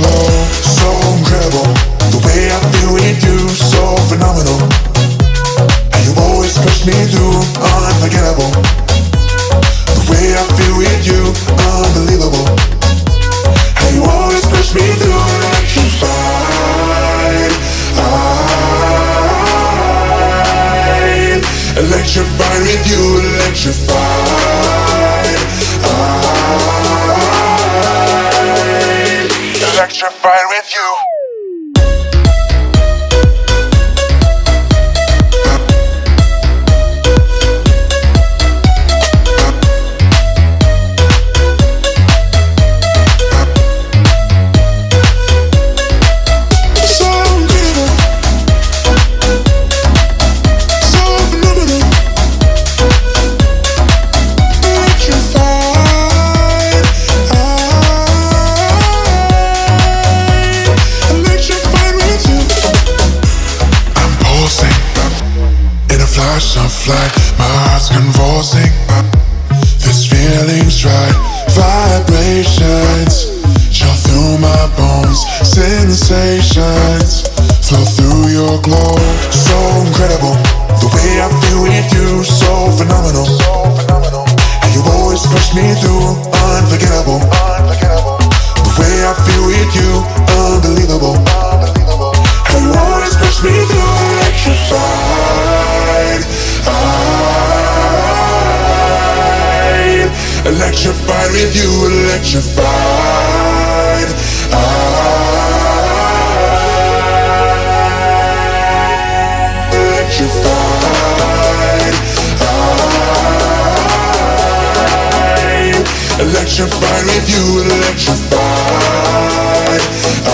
Glow. So incredible, the way I feel with you, so phenomenal. And you always push me through, unforgettable. The way I feel with you, unbelievable. And you always push me through, electrified. I, electrified with you, electrified. Electrified with you. In a flash of light. My heart's convulsing. This feeling's right. Vibrations chill through my bones. Sensations flow through your glow. So incredible. The way I feel with you, if you electrified? I, Electrified. I, Electrified if you Electrify, I,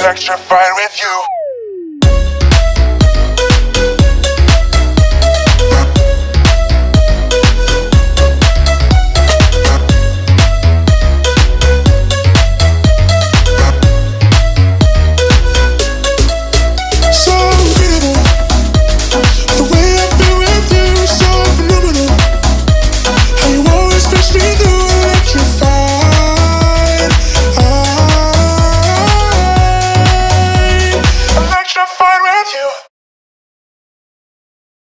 Electrified with you